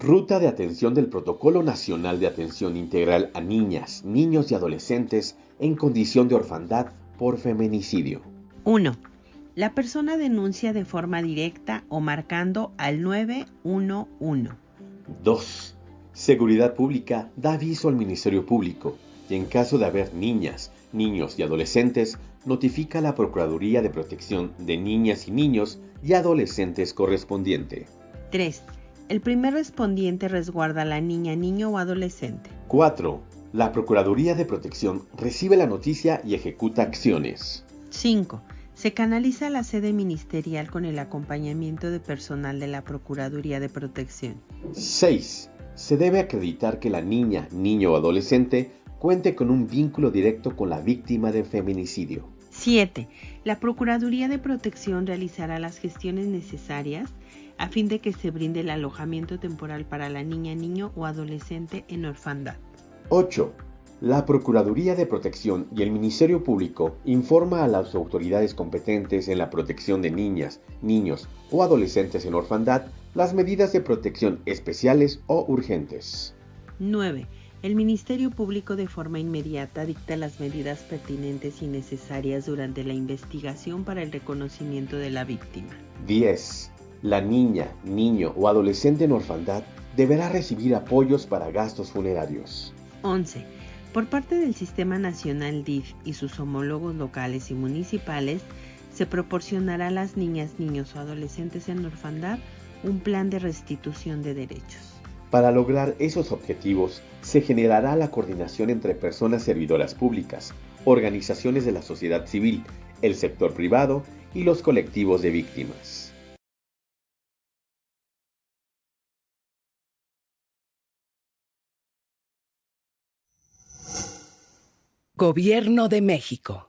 Ruta de atención del Protocolo Nacional de Atención Integral a Niñas, Niños y Adolescentes en condición de orfandad por feminicidio. 1. La persona denuncia de forma directa o marcando al 911. 2. Seguridad Pública da aviso al Ministerio Público y en caso de haber niñas, niños y adolescentes, notifica a la Procuraduría de Protección de Niñas y Niños y Adolescentes correspondiente. 3. El primer respondiente resguarda a la niña, niño o adolescente. 4. La Procuraduría de Protección recibe la noticia y ejecuta acciones. 5. Se canaliza la sede ministerial con el acompañamiento de personal de la Procuraduría de Protección. 6. Se debe acreditar que la niña, niño o adolescente cuente con un vínculo directo con la víctima de feminicidio. 7. La Procuraduría de Protección realizará las gestiones necesarias a fin de que se brinde el alojamiento temporal para la niña, niño o adolescente en orfandad. 8. La Procuraduría de Protección y el Ministerio Público informa a las autoridades competentes en la protección de niñas, niños o adolescentes en orfandad las medidas de protección especiales o urgentes. 9. El Ministerio Público de forma inmediata dicta las medidas pertinentes y necesarias durante la investigación para el reconocimiento de la víctima. 10. La niña, niño o adolescente en orfandad deberá recibir apoyos para gastos funerarios. 11. Por parte del Sistema Nacional DIF y sus homólogos locales y municipales, se proporcionará a las niñas, niños o adolescentes en orfandad un plan de restitución de derechos. Para lograr esos objetivos, se generará la coordinación entre personas servidoras públicas, organizaciones de la sociedad civil, el sector privado y los colectivos de víctimas. Gobierno de México.